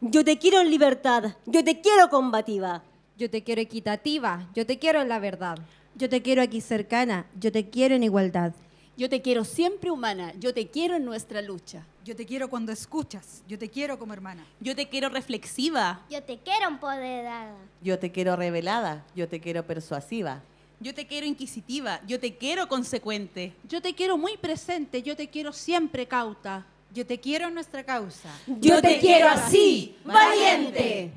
Yo te quiero en libertad. Yo te quiero combativa. Yo te quiero equitativa, yo te quiero en la verdad. Yo te quiero aquí cercana, yo te quiero en igualdad. Yo te quiero siempre humana, yo te quiero en nuestra lucha. Yo te quiero cuando escuchas, yo te quiero como hermana. Yo te quiero reflexiva. Yo te quiero empoderada. Yo te quiero revelada, yo te quiero persuasiva. Yo te quiero inquisitiva, yo te quiero consecuente. Yo te quiero muy presente, yo te quiero siempre cauta. Yo te quiero en nuestra causa. Yo te quiero así, valiente.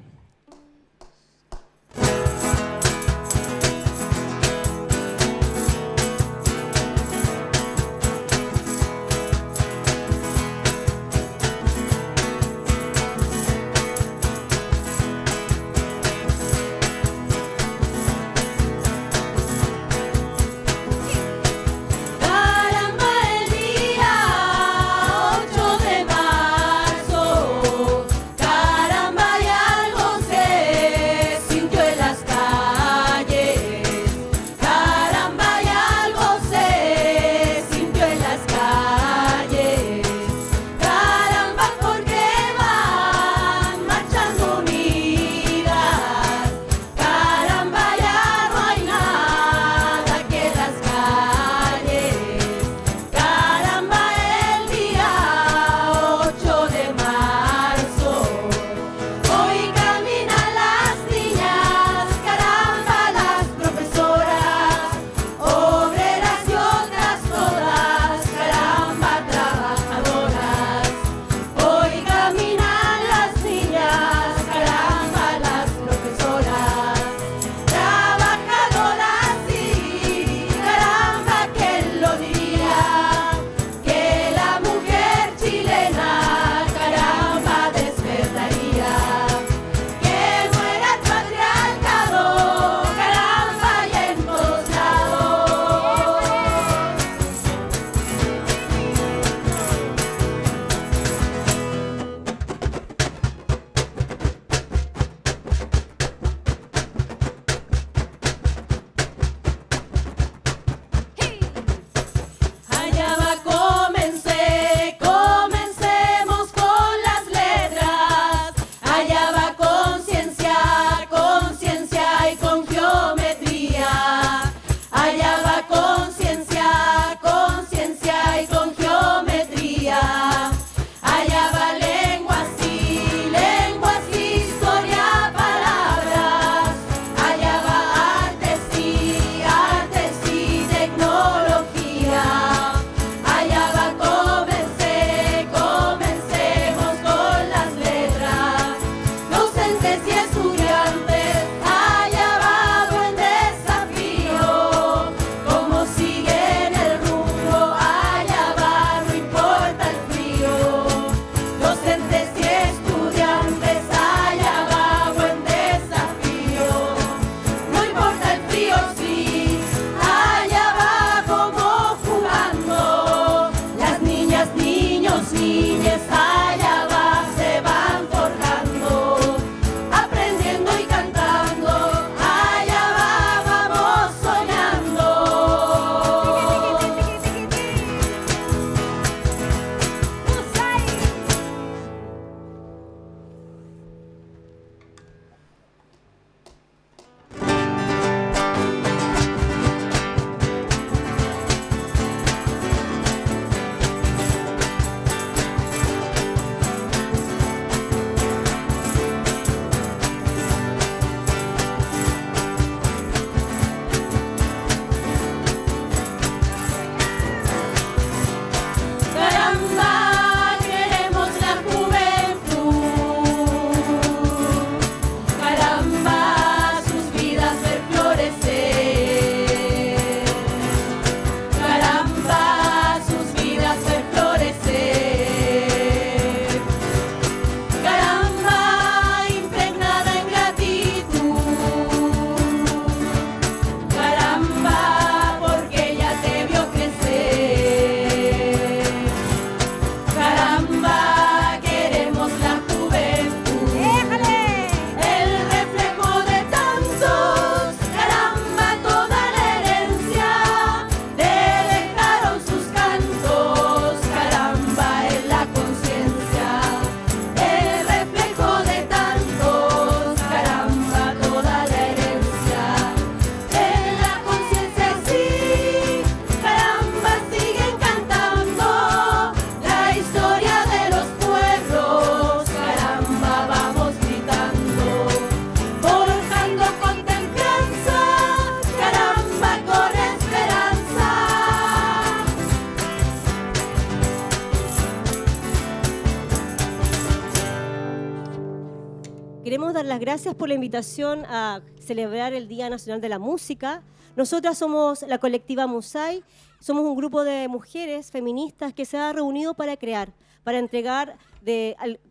Las gracias por la invitación a celebrar el Día Nacional de la Música. Nosotras somos la colectiva Musai, somos un grupo de mujeres feministas que se ha reunido para crear, para entregar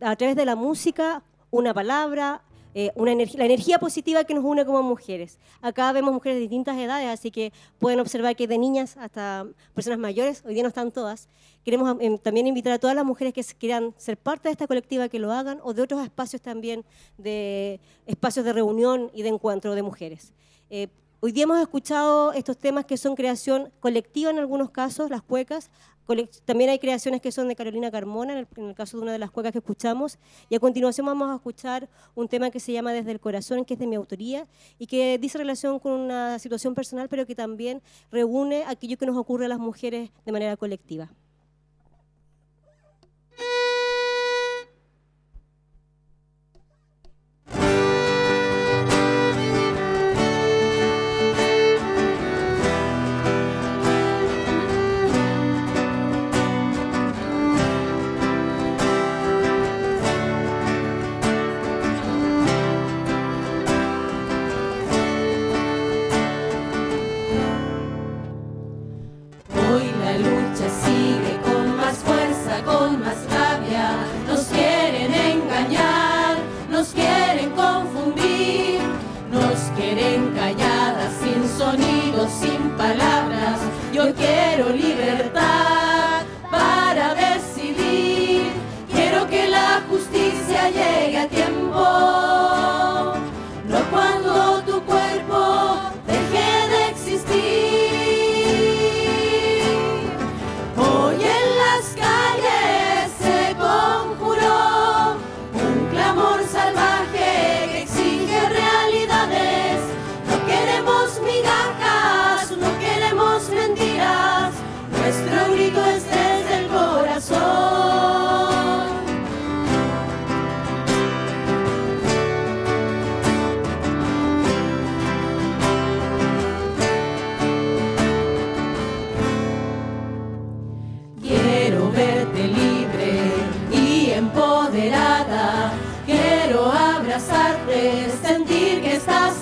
a través de la música una palabra, eh, una energía, la energía positiva que nos une como mujeres. Acá vemos mujeres de distintas edades, así que pueden observar que de niñas hasta personas mayores, hoy día no están todas. Queremos em, también invitar a todas las mujeres que quieran ser parte de esta colectiva que lo hagan o de otros espacios también, de espacios de reunión y de encuentro de mujeres. Eh, hoy día hemos escuchado estos temas que son creación colectiva en algunos casos, las cuecas, también hay creaciones que son de Carolina Carmona, en el, caso de una de las cuecas que escuchamos. Y a continuación vamos a escuchar un tema que se llama Desde el Corazón, que es de mi autoría y que dice relación con una situación personal, pero que también reúne aquello que nos ocurre a las mujeres de manera colectiva.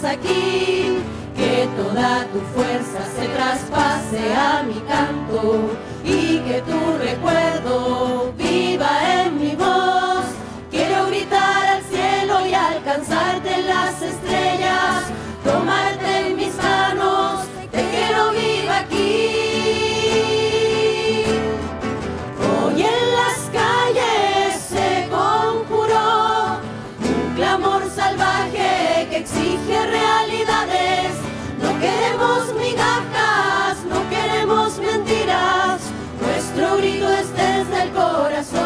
aquí, que toda tu fuerza se traspase a mi canto y que tu recuerdo viva en mi voz. Quiero gritar al cielo y alcanzarte en las estrellas, tomarte en mis manos, te quiero viva aquí. salvar exige realidades. No queremos migajas, no queremos mentiras. Nuestro grito es desde el corazón.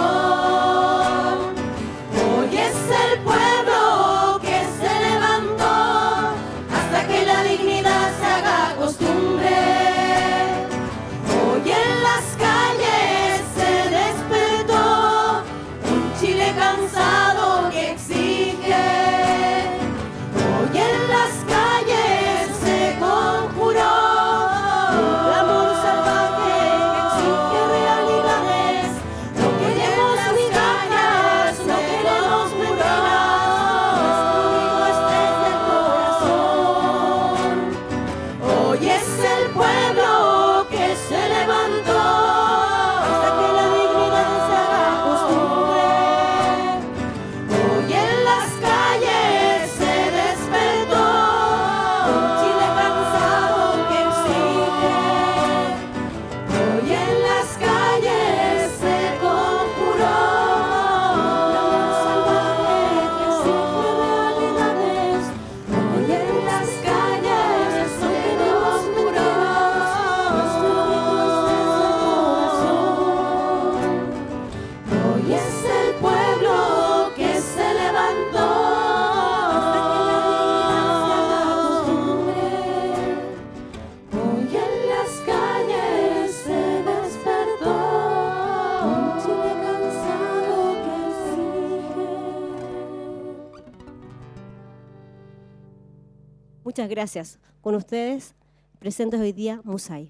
Hoy es el pueblo que se levantó hasta que la dignidad se haga costumbre. Muchas gracias. Con ustedes, presentes hoy día Musai.